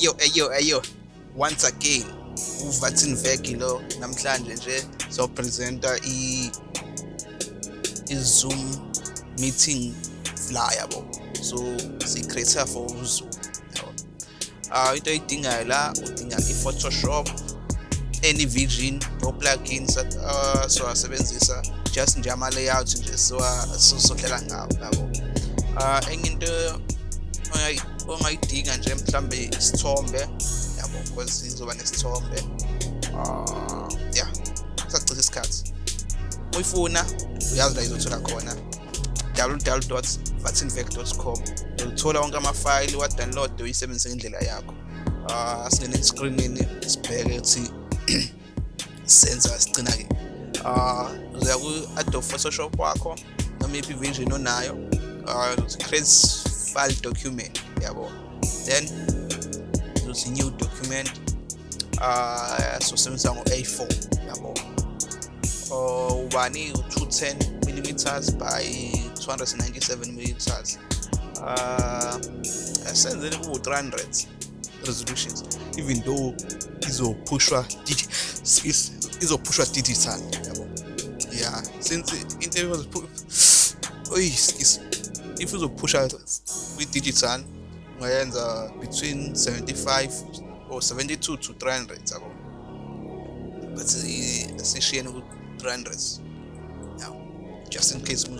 Ayo ayo ayo once again uvatin veki lo namhlanje nje sopresenta i i-Zoom meeting flyer bo so si-create for uZoom yabo. Uh, into oyidingayo la udinga i-Photoshop any vision no plugins uh, siwasebenzisa just nje ama-layout nje sohlela ngawo yabo. Uh, enye into ongayidinga nje mhlambe isithombe. Yabo because izoba nesithombe. Uh yeah sacisa isikhathi. Uyifuna uyazi la izothola khona. www.vatinvec.com uzothola wonke amafayili wa-download uyisebenzise ngendlela yakho. Uh singene escreenini sibheke ukuthi senza sigcina-ke. Uh uzoya ku-adobe photoshop wakho noma iphi version onayo. Uh create file document. Yabo then uzothi new document uh sosebenzisa ngo-a4 yabo uh, ubani u-210 millimeters by 297 millimeters. Uh asenzele ku-300 resolutions even though izophushwa izophushwa digital. Yabo yeah since into oy excuse if uzophusha kwi-digital ungayenza between 75 or 72 to 300 yabo. But asishiyene ku-300 yeah just in case we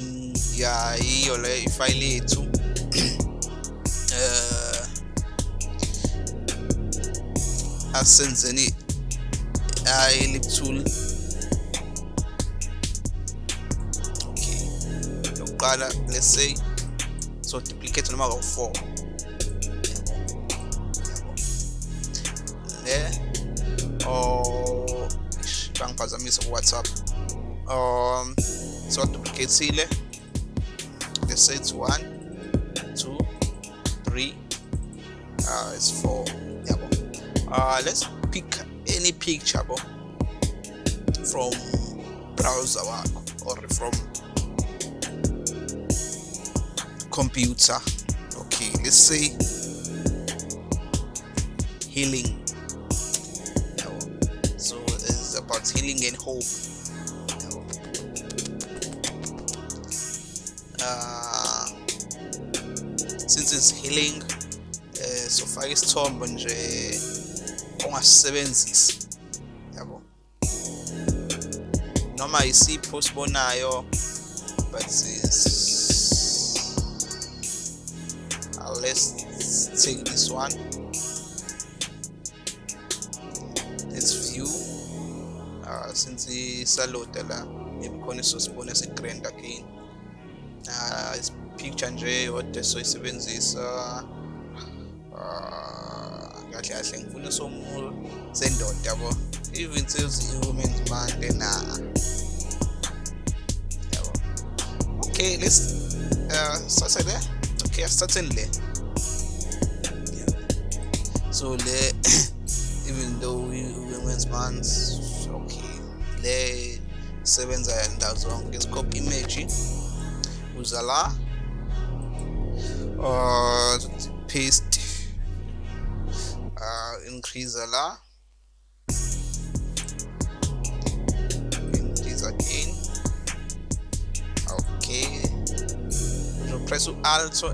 mm, ya iyo le ifayile yethu. Uh asenzeni i-lip tool. Okay let's say so duplicate noma kawu-4 le oh bangiphazamisa ku-whatsapp. Um so duplicate-ile let's say it's 1 2 3 uh it's 4 yabo. Uh let's pick any picture bo. From browser wakho or from computer. Okay let's say healing. So it's about healing and hope. Uh, since it's healing uh, so faka isithombe nje ongasisebenzisi yabo noma isipho osibonayo let's take this one. Let's view uh, since isaloda la maybe khona isosibona si-grand again. Uh, picture nje odwa soyisebenzisa kahle kahle ngifuna somuntu sendoda yabo even sezi-women's month na yabo okay let's uh start there? Okay yeah. So le even though we women's month okay le sebenza ndawo zonke scope image uza la uh paste uh increase la increase again okay. So press alt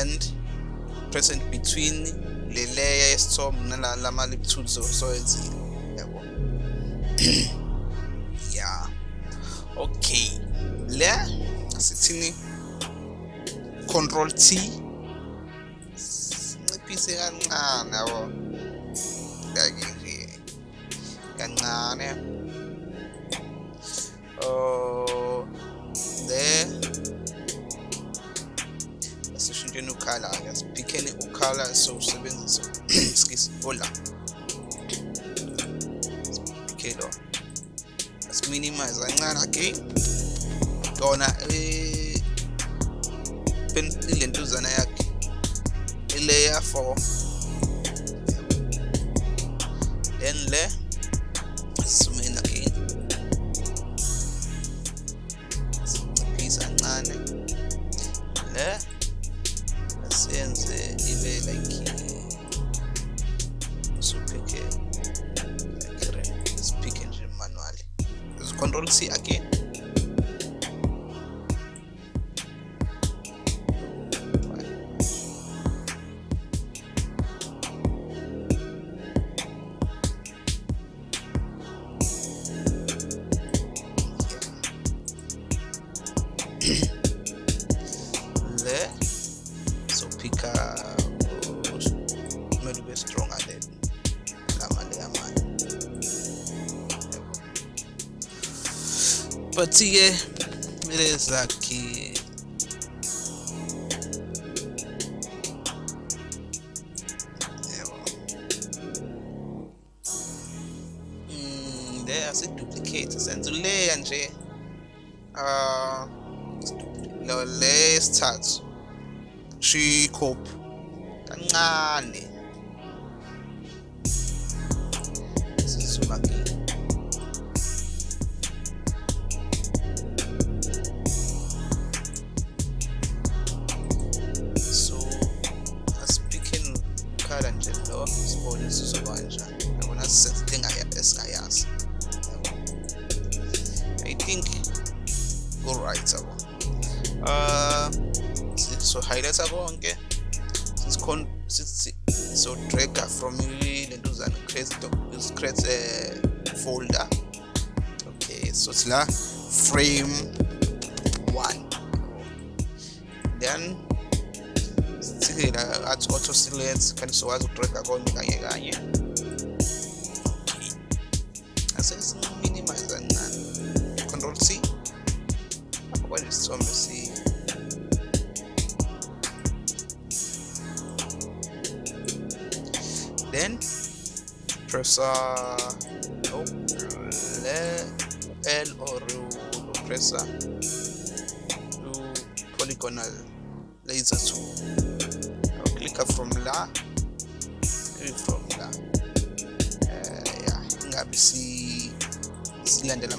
and press in between le layer yesithombe nalama lip tools soyenzile yabo yeah okay. Le sithini? Control T. Nciphise kancane yabo. Like nje. Kancane. Oh ukhala asiphikeni ukhala sowusebenzisa excuse ola siphikelo asiminimize kancane okay kona eh, ile ntuzana yakhe ilayer 4 then le Patia. Beleza, aqui. Frame 1 then sike la athi auto select kanti sokwazi ukudraga konke kanye kanye. Asesiniminimise kancane control c? Apho kwanje isithombe si then press uh oh, L or press uh, to polygonal laser tool I'll click from la from la. Uh, yeah ingabe si silandela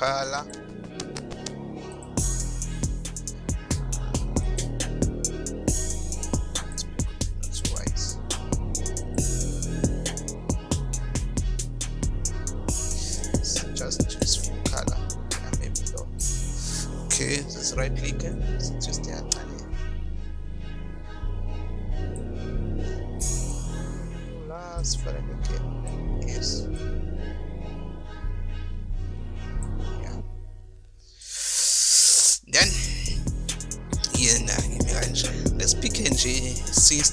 siletha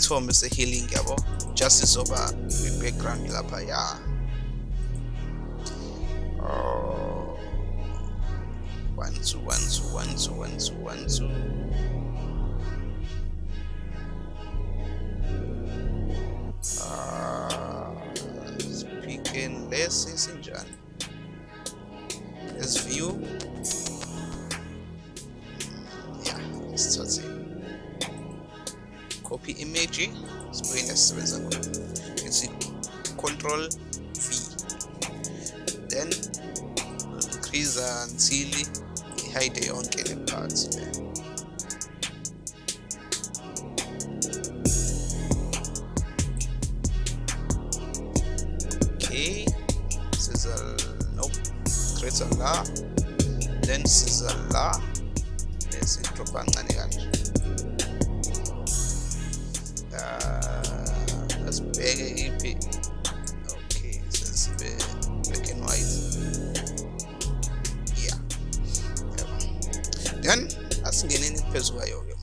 siyisithombe se-healing yabo? Just izoba kwi-background lapha ya. Oh. One two one two one two one two one two. Lesi sinjani let's image sibuye nesisebenza khona ithi control v. Then increase until ihide yonke le part le asingeneni phezulu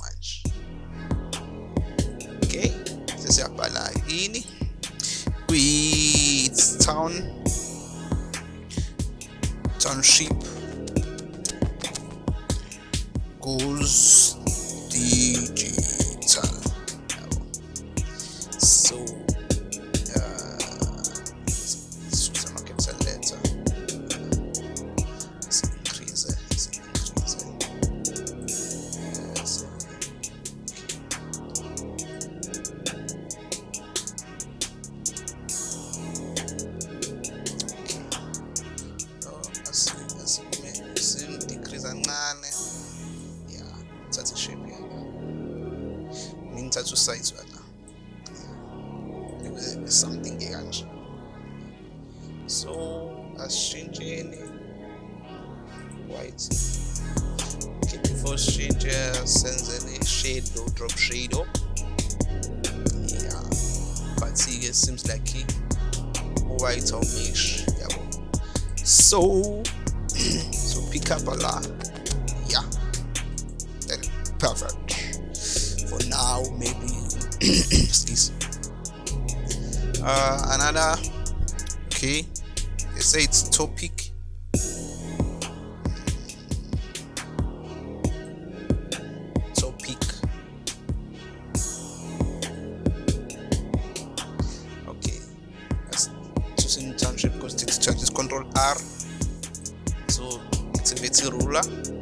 ngathi okay they say it's topic topic okay let's choose in township because it changes control r. So activate ruler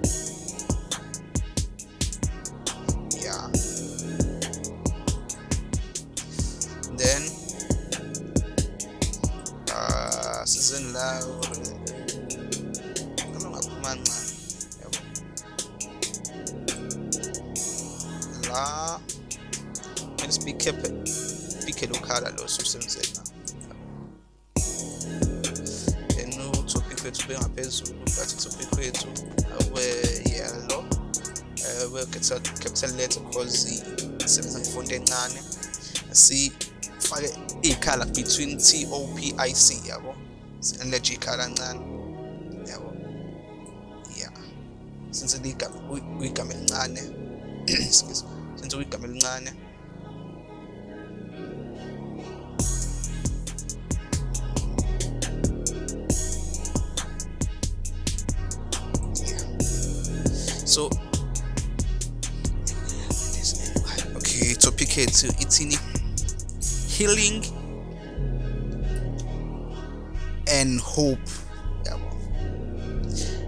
utopic wethu bengaphezulu but utopic wethu awe yellow uh, we capital letter because isebenza ngefonti encane sifake ikhala between T O P I C yabo sileje ikhala encane yabo yeah since ligama uyigama elincane excuse since uyigama elincane so okay topic yethu ithini healing and hope. Yabo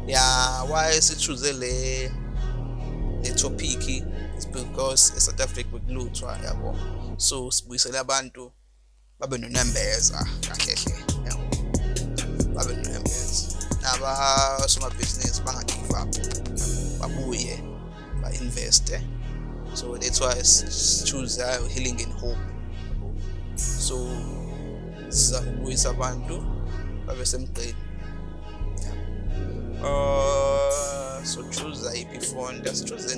yeah why is it le le topic is because eSouth Africa bekuluthwa yabo so sibuyisela abantu babe nonembeza kahle hle yabo babe nonembeza naba uh, somabhizinisi banga give up babuye ba invest so that's why choose uh, healing and hope. So siza kubuyisa abantu babe semgqeni. Uh so choose iphi font asichoose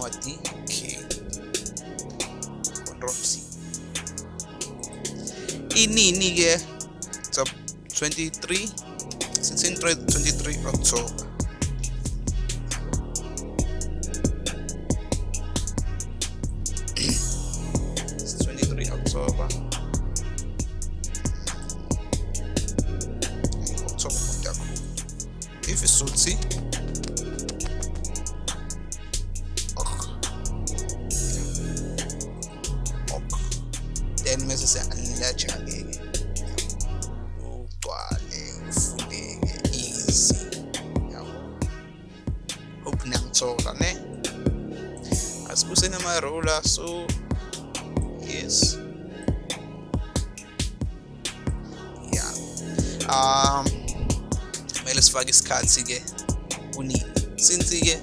mismo a ti que con Roxy. Y ni nigga, eh, so 23, 23 October. that's within my ruler so yes. Yeah um kumele sifake isikhathi ke kunini since ke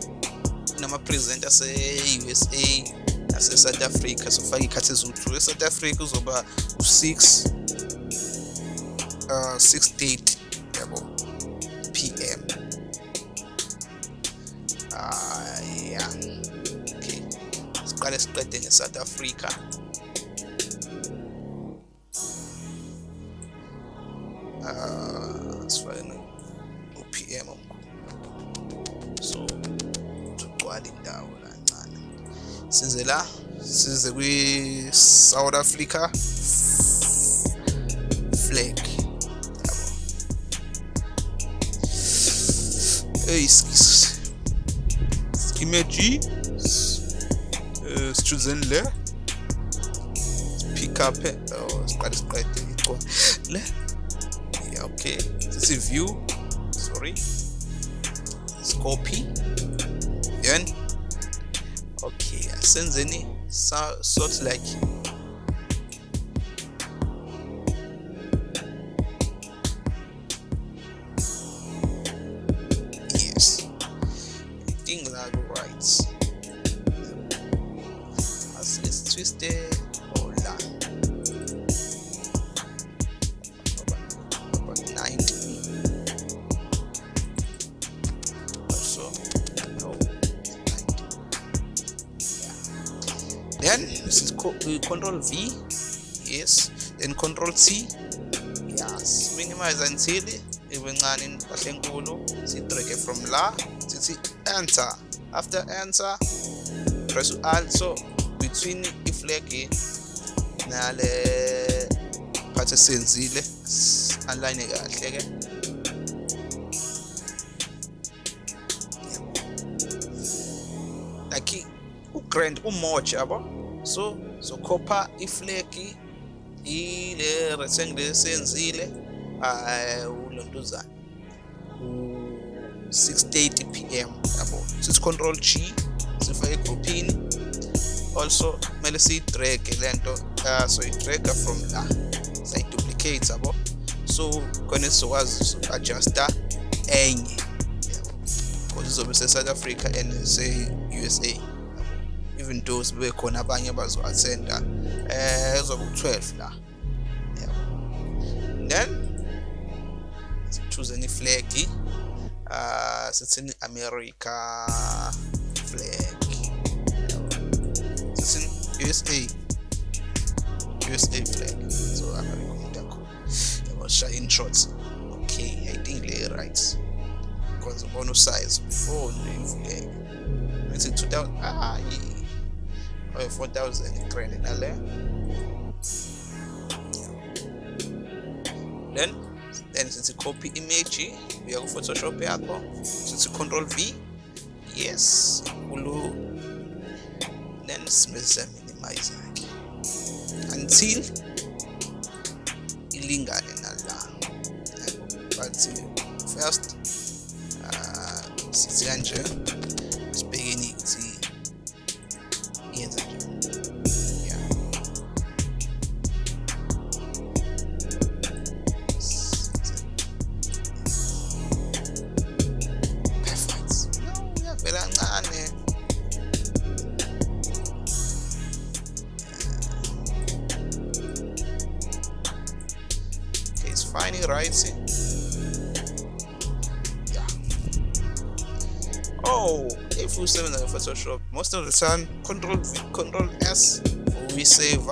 nama-presenter se-usa nase-south africa sofaka iy'khathi eziwu-two e-south africa uzoba u-six uh, ah, six date. recorded in South Africa. Ah, PM. So, tugcwala indawo kancane. Size la, size kwi South Africa flag. Yabo. Hey, imagine. Skimeji uh, sichuzeni le pick up oh siqale siqede ico le? Yeah okay. Sithi view? Sorry. Copy then okay asenzeni sort like this is co uh, control v. Yes. Then control t yes. Minimize until ibe ncane impahla enkulu. Sidrage from la. Sithi enter. After enter press alt. So between iflag nale part esenzile align kahle ke. Like ugrand umoja yabo so zokhopha iflegi ile rectangle esenzile ulontuzana u-6:30 pm yabo. Sithi control G sifake egroupini also kumele siyidrage lento uh, so idraga from la. Sayiduplicate yabo. So khona sizokwazi uku-adjusta enye because izobe se-south africa and se-usa even sibe khona abanye abazo-attenda eh ezoba u-12 la then choose iflegi uh sithini America flag. Sithini USA USA flag. So America umuntu yakho yabo shaya in okay i think le right. Because ubona usize before nje flag. Methi 2000 ah yeah or 4000 credit nale then then since copy image uya ku photoshop yakho sithi control v yes ulu then simese minimize ke until ilingane nala. But first uh, sithi kanje right yeah. Oh if we save in the photoshop most of the time control v control s we save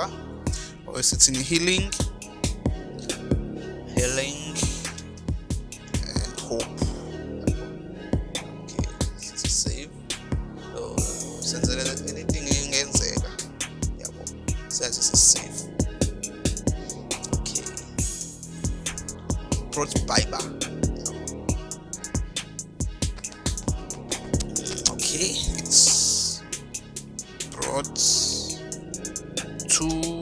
or it's in healing brought to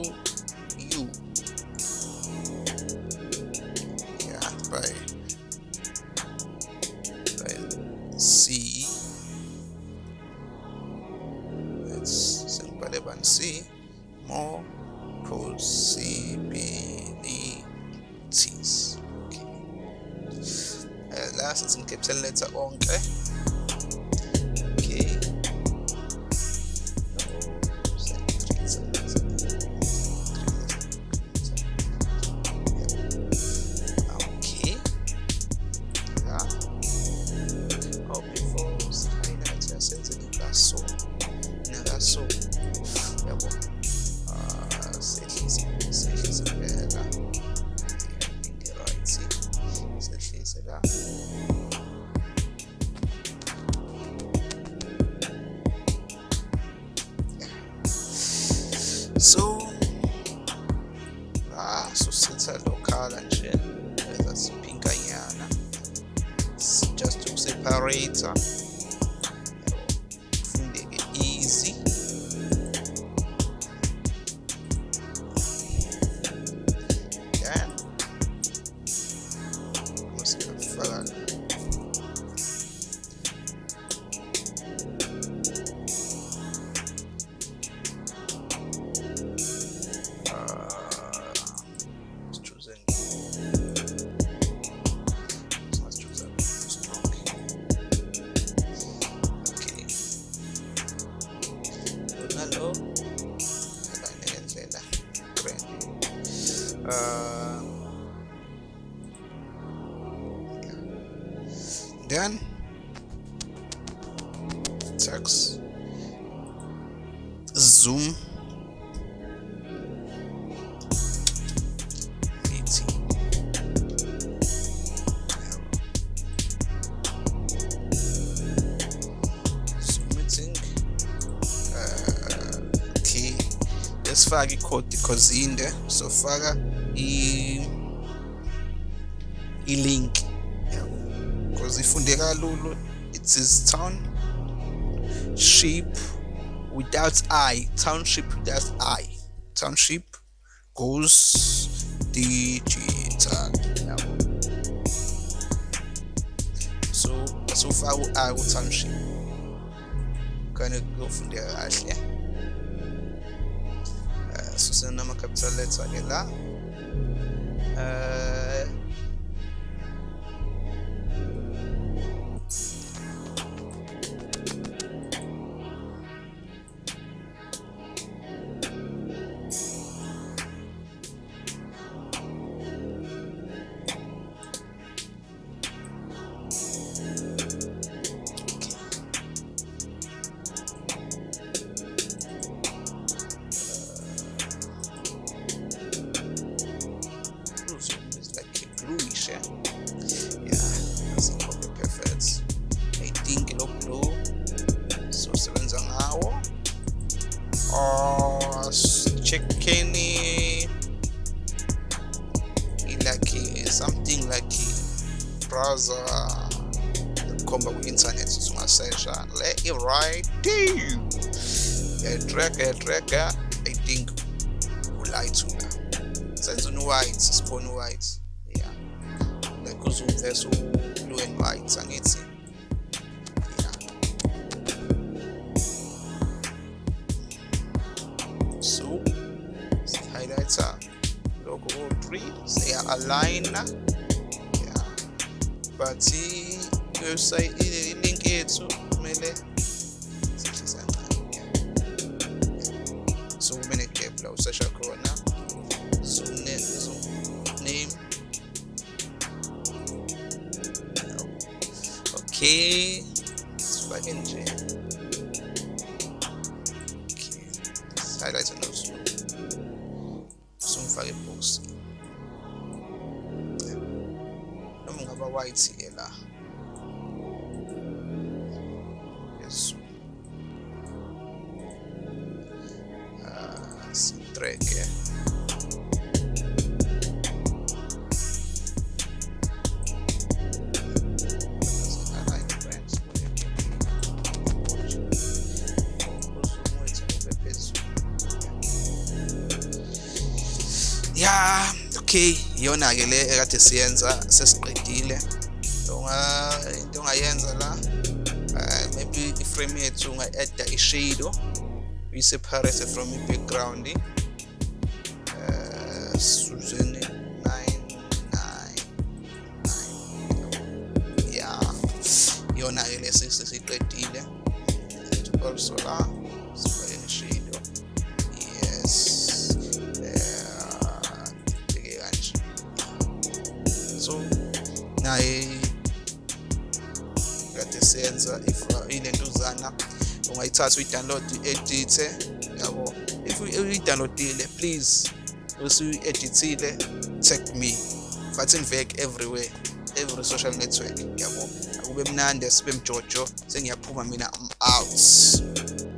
sifake ikhodi because inde so faka i i-link because ifunde kalulu it is town ship without i. Township without i. Township goes digital. Yabo so asufaka u-i ku-township kane kuyofundeka kahle sosyal nama kapitalleri söylediler. Ee, free, they are Ja. Yeah. But the website link yethu kumele. So kube ne gap la usesha. So ne so name Okay. isso. Ah, esse track é... Yeah, okay, yona-ke le ekade siyenza iframe yethu unga-adda i-shadow uyi-separate from i-background uh, suzeni 999 ya iyona-ke le sesiqedile also la sifake ne-shadow yes so naye ungayithatha uyi-download i-edithe yabo if uyi-downloadile please usuyi-edithile tag me. But invek everywhere every social network. Yabo akube mnandi sibe mjojo sengiyaphuma mina i'm out